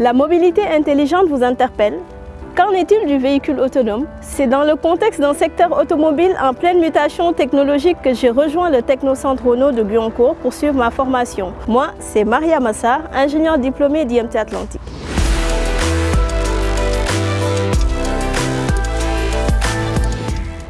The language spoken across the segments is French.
La mobilité intelligente vous interpelle Qu'en est-il du véhicule autonome? C'est dans le contexte d'un secteur automobile en pleine mutation technologique que j'ai rejoint le Technocentre Renault de Guyancourt pour suivre ma formation. Moi, c'est Maria Massar, ingénieure diplômée d'IMT Atlantique.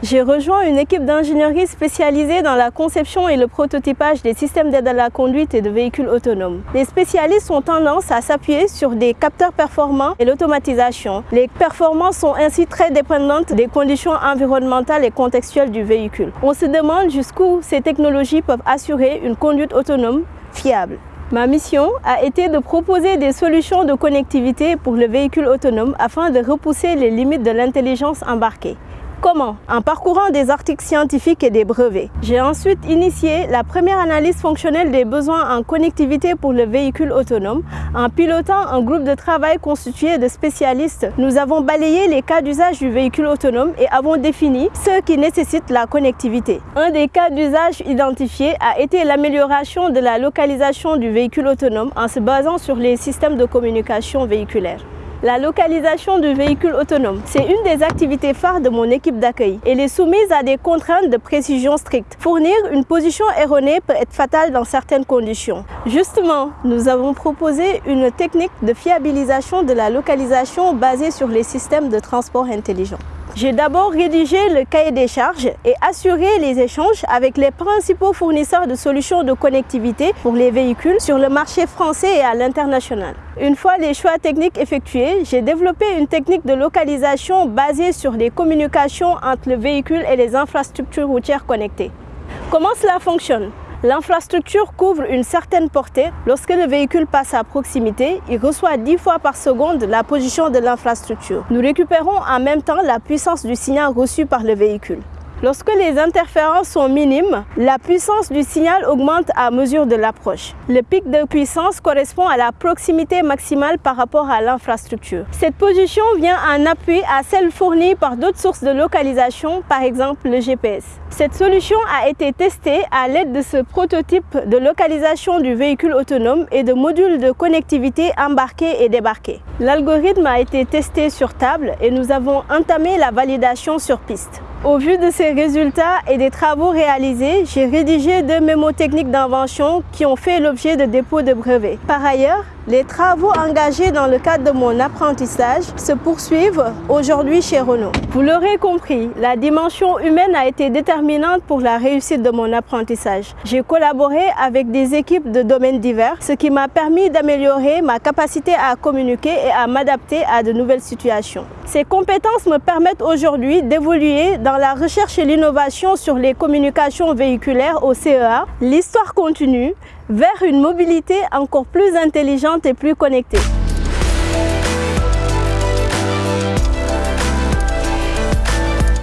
J'ai rejoint une équipe d'ingénierie spécialisée dans la conception et le prototypage des systèmes d'aide à la conduite et de véhicules autonomes. Les spécialistes ont tendance à s'appuyer sur des capteurs performants et l'automatisation. Les performances sont ainsi très dépendantes des conditions environnementales et contextuelles du véhicule. On se demande jusqu'où ces technologies peuvent assurer une conduite autonome fiable. Ma mission a été de proposer des solutions de connectivité pour le véhicule autonome afin de repousser les limites de l'intelligence embarquée. Comment? En parcourant des articles scientifiques et des brevets. J'ai ensuite initié la première analyse fonctionnelle des besoins en connectivité pour le véhicule autonome. En pilotant un groupe de travail constitué de spécialistes, nous avons balayé les cas d'usage du véhicule autonome et avons défini ceux qui nécessitent la connectivité. Un des cas d'usage identifiés a été l'amélioration de la localisation du véhicule autonome en se basant sur les systèmes de communication véhiculaire. La localisation du véhicule autonome, c'est une des activités phares de mon équipe d'accueil. Elle est soumise à des contraintes de précision strictes. Fournir une position erronée peut être fatal dans certaines conditions. Justement, nous avons proposé une technique de fiabilisation de la localisation basée sur les systèmes de transport intelligents. J'ai d'abord rédigé le cahier des charges et assuré les échanges avec les principaux fournisseurs de solutions de connectivité pour les véhicules sur le marché français et à l'international. Une fois les choix techniques effectués, j'ai développé une technique de localisation basée sur les communications entre le véhicule et les infrastructures routières connectées. Comment cela fonctionne? L'infrastructure couvre une certaine portée. Lorsque le véhicule passe à proximité, il reçoit 10 fois par seconde la position de l'infrastructure. Nous récupérons en même temps la puissance du signal reçu par le véhicule. Lorsque les interférences sont minimes, la puissance du signal augmente à mesure de l'approche. Le pic de puissance correspond à la proximité maximale par rapport à l'infrastructure. Cette position vient en appui à celle fournie par d'autres sources de localisation, par exemple le GPS. Cette solution a été testée à l'aide de ce prototype de localisation du véhicule autonome et de modules de connectivité embarqués et débarqués. L'algorithme a été testé sur table et nous avons entamé la validation sur piste. Au vu de ces résultats et des travaux réalisés, j'ai rédigé deux mémos techniques d'invention qui ont fait l'objet de dépôts de brevets. Par ailleurs, les travaux engagés dans le cadre de mon apprentissage se poursuivent aujourd'hui chez Renault. Vous l'aurez compris, la dimension humaine a été déterminante pour la réussite de mon apprentissage. J'ai collaboré avec des équipes de domaines divers, ce qui m'a permis d'améliorer ma capacité à communiquer et à m'adapter à de nouvelles situations. Ces compétences me permettent aujourd'hui d'évoluer dans la recherche et l'innovation sur les communications véhiculaires au CEA. L'histoire continue vers une mobilité encore plus intelligente et plus connectée.